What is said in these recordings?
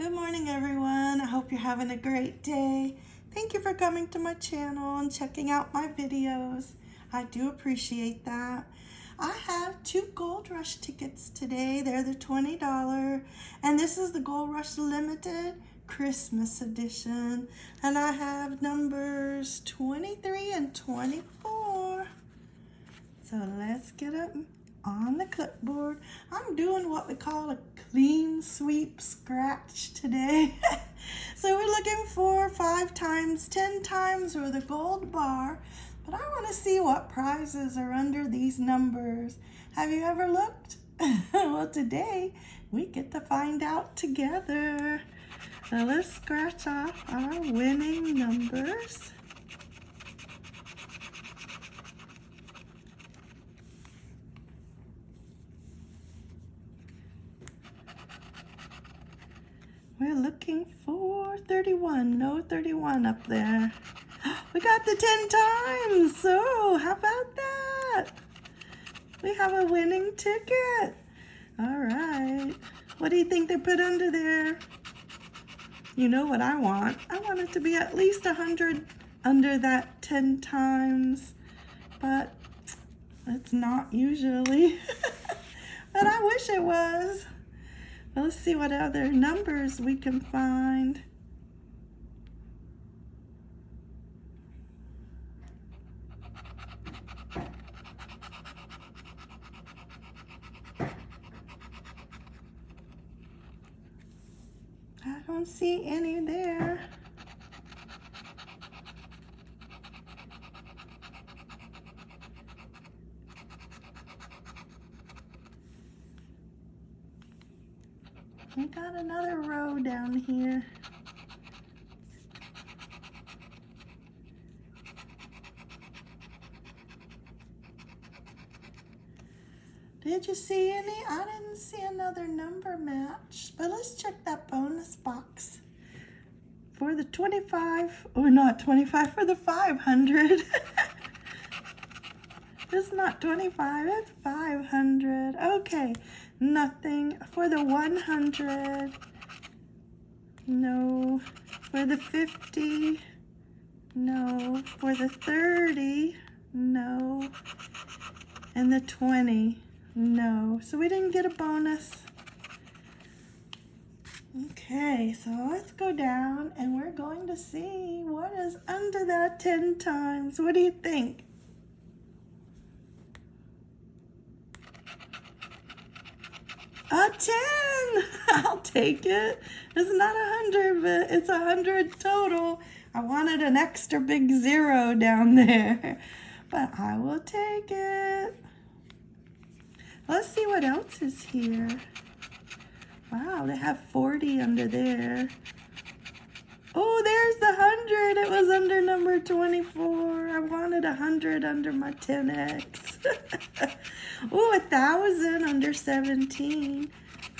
Good morning, everyone. I hope you're having a great day. Thank you for coming to my channel and checking out my videos. I do appreciate that. I have two Gold Rush tickets today. They're the $20, and this is the Gold Rush Limited Christmas edition. And I have numbers 23 and 24. So let's get up on the clipboard. I'm doing what we call a clean sweep scratch today. so we're looking for five times, 10 times or the gold bar, but I want to see what prizes are under these numbers. Have you ever looked? well, today we get to find out together. So let's scratch off our winning numbers. We're looking for 31. No 31 up there. We got the 10 times. So how about that? We have a winning ticket. All right. What do you think they put under there? You know what I want. I want it to be at least 100 under that 10 times. But it's not usually. but I wish it was. Let's see what other numbers we can find. I don't see any there. We got another row down here. Did you see any? I didn't see another number match, but let's check that bonus box for the 25, or not 25, for the 500. it's not 25, it's 500. Okay, nothing for the 100 no. For the 50 no. For the 30 no. And the 20 no. So we didn't get a bonus. Okay so let's go down and we're going to see what is under that 10 times. What do you think A 10. I'll take it. It's not a 100, but it's a 100 total. I wanted an extra big zero down there, but I will take it. Let's see what else is here. Wow, they have 40 under there. Oh, there's the 100. It was under number 24. I wanted a 100 under my 10X. oh, a 1,000 under 17.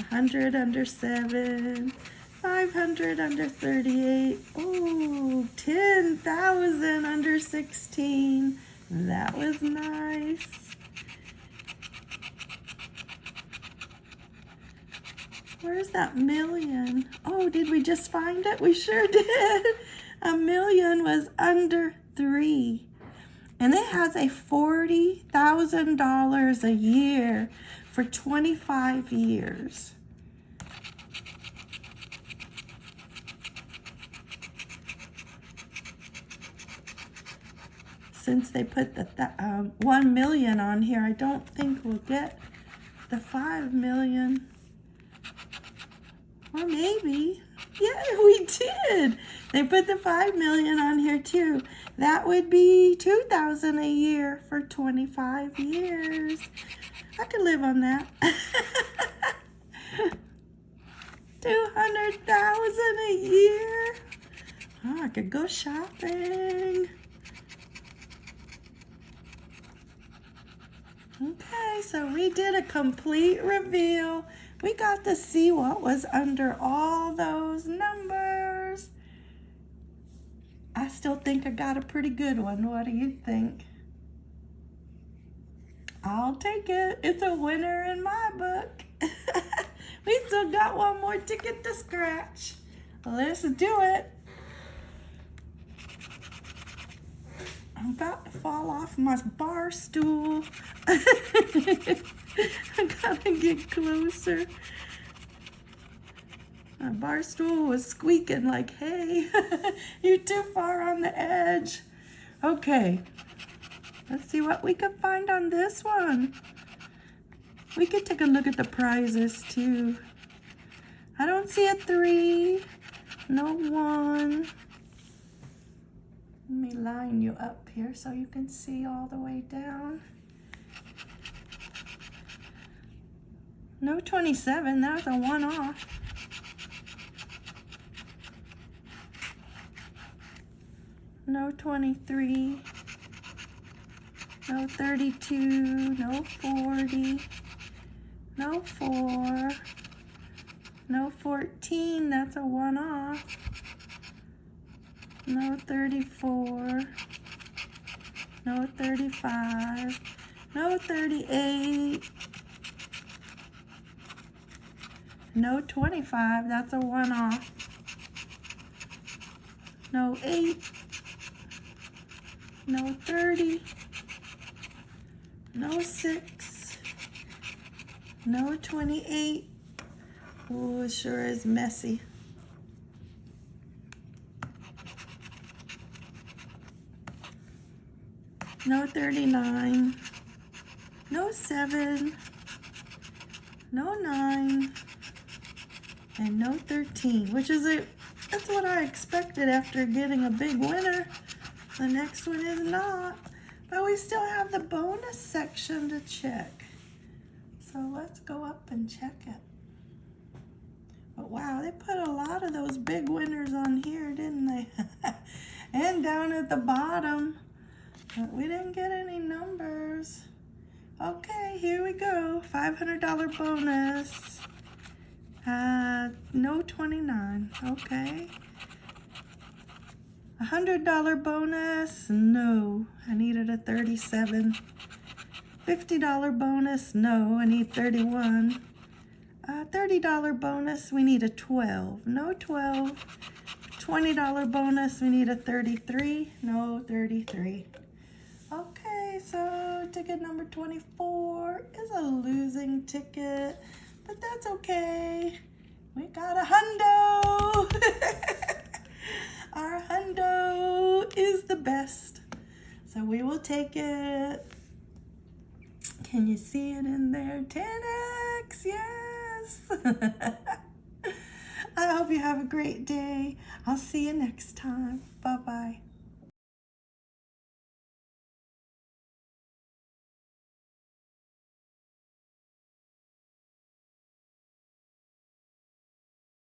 100 under 7. 500 under 38. Oh, 10,000 under 16. That was nice. Where's that million? Oh, did we just find it? We sure did. A million was under three. And it has a $40,000 a year for 25 years. Since they put the th um, 1 million on here, I don't think we'll get the 5 million. Or maybe. Yeah, we did. They put the 5 million on here too. That would be 2000 a year for 25 years. I could live on that. 200,000 a year. Oh, I could go shopping. Okay, so we did a complete reveal. We got to see what was under all those numbers. I still think I got a pretty good one. What do you think? I'll take it. It's a winner in my book. we still got one more ticket to scratch. Let's do it. I'm about fall off my bar stool. I gotta get closer. My bar stool was squeaking like, hey, you're too far on the edge. Okay, let's see what we can find on this one. We could take a look at the prizes too. I don't see a three, no one. Let me line you up here so you can see all the way down. No 27, that's a one off. No 23. No 32, no 40, no 4, no 14, that's a one off. No 34. No 35. No 38. No 25. That's a one off. No 8. No 30. No 6. No 28. Oh, it sure is messy. No 39, no 7, no 9, and no 13, which is a, that's what I expected after getting a big winner. The next one is not, but we still have the bonus section to check. So let's go up and check it. But wow, they put a lot of those big winners on here, didn't they? and down at the bottom. But we didn't get any numbers. Okay, here we go. $500 bonus. Uh, no 29. Okay. $100 bonus. No, I needed a 37. $50 bonus. No, I need 31. Uh, $30 bonus. We need a 12. No 12. $20 bonus. We need a 33. No 33. So ticket number 24 is a losing ticket, but that's okay. We got a hundo. Our hundo is the best. So we will take it. Can you see it in there? 10x, yes. I hope you have a great day. I'll see you next time. Bye-bye.